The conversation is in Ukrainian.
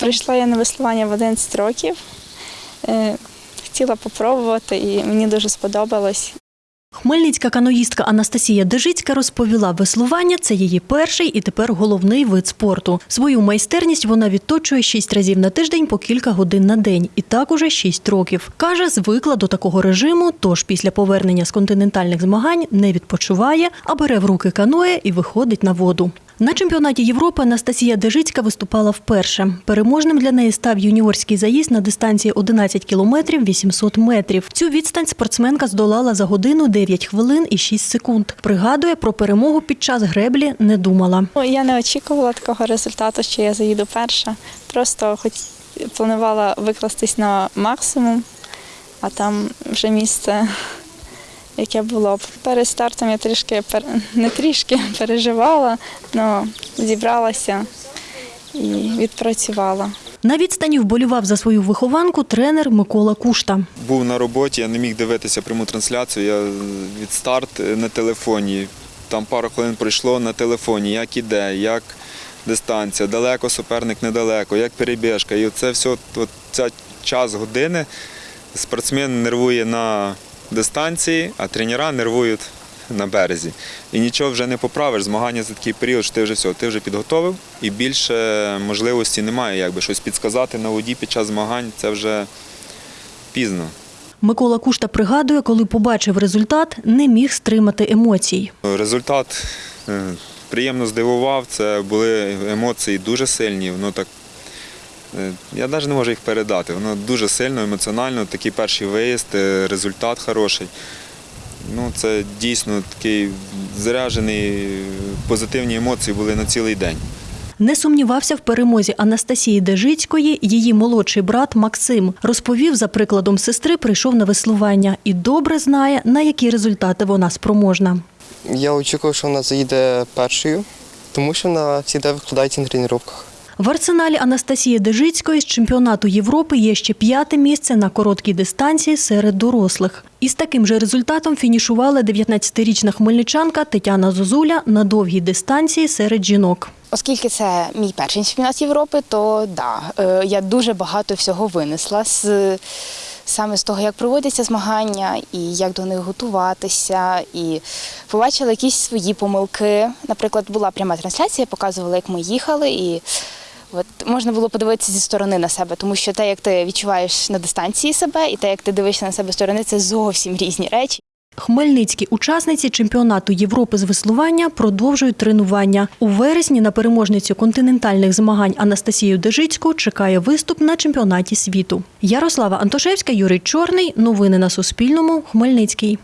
Прийшла я на веслування в 11 років. Е, Хотіла попробувати і мені дуже сподобалось. Хмельницька каноїстка Анастасія Дежицька розповіла, веслування це її перший і тепер головний вид спорту. Свою майстерність вона відточує шість разів на тиждень по кілька годин на день, і так уже шість років. Каже, звикла до такого режиму, тож після повернення з континентальних змагань не відпочиває, а бере в руки каноє і виходить на воду. На чемпіонаті Європи Анастасія Дежицька виступала вперше. Переможним для неї став юніорський заїзд на дистанції 11 кілометрів 800 метрів. Цю відстань спортсменка здолала за годину 9 хвилин і 6 секунд. Пригадує, про перемогу під час греблі не думала. Ну, Я не очікувала такого результату, що я заїду перша. Просто хоч планувала викластись на максимум, а там вже місце, яке було б. Перед стартом я трішки пер- не трішки переживала, але зібралася і відпрацювала. На відстані вболював за свою вихованку тренер Микола Кушта. Був на роботі, я не міг дивитися пряму трансляцію. Я від старт на телефоні. Там пару хвилин пройшло на телефоні, як іде, як дистанція, далеко суперник недалеко, як перебіжка. І це все, ця час години спортсмен нервує на дистанції, а тренера нервують на березі. І нічого вже не поправиш. Змагання за такий період, що ти вже все, ти вже підготовив і більше можливості немає, якби щось підсказати на воді під час змагань. Це вже пізно. Микола Кушта пригадує, коли побачив результат, не міг стримати емоцій. Результат е, приємно здивував. Це були емоції дуже сильні. Воно так, я навіть не можу їх передати. Воно дуже сильно, емоціонально. Такий перший виїзд, е, результат хороший. Ну, це дійсно такий заряджений, позитивні емоції були на цілий день. Не сумнівався в перемозі Анастасії Дежицької. Її молодший брат Максим розповів, за прикладом сестри прийшов на веслування і добре знає, на які результати вона спроможна. Я очікував, що вона заїде першою, тому що вона завжди викладається на тренуваннях. В арсеналі Анастасії Дежицької з чемпіонату Європи є ще п'яте місце на короткій дистанції серед дорослих. Із таким же результатом фінішувала 19-річна хмельничанка Тетяна Зозуля на довгій дистанції серед жінок. Оскільки це мій перший чемпіонат Європи, то да, е, я дуже багато всього винесла з саме з того, як проводяться змагання і як до них готуватися, і побачила якісь свої помилки. Наприклад, була пряма трансляція, показувала, як ми їхали, і от можна було подивитися зі сторони на себе, тому що те, як ти відчуваєш на дистанції себе, і те, як ти дивишся на себе сторони, це зовсім різні речі. Хмельницькі учасниці чемпіонату Європи з веслування продовжують тренування. У вересні на переможницю континентальних змагань Анастасію Дежицьку чекає виступ на чемпіонаті світу. Ярослава Антошевська, Юрій Чорний. Новини на Суспільному. Хмельницький.